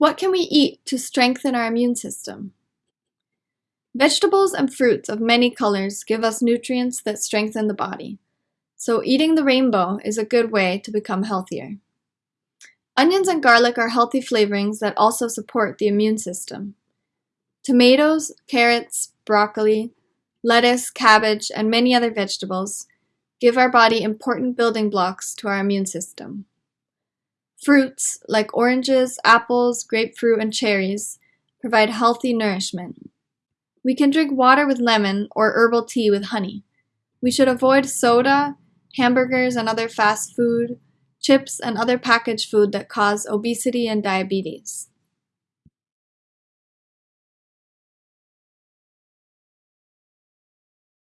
What can we eat to strengthen our immune system? Vegetables and fruits of many colors give us nutrients that strengthen the body, so eating the rainbow is a good way to become healthier. Onions and garlic are healthy flavorings that also support the immune system. Tomatoes, carrots, broccoli, lettuce, cabbage, and many other vegetables give our body important building blocks to our immune system. Fruits, like oranges, apples, grapefruit, and cherries, provide healthy nourishment. We can drink water with lemon or herbal tea with honey. We should avoid soda, hamburgers and other fast food, chips, and other packaged food that cause obesity and diabetes.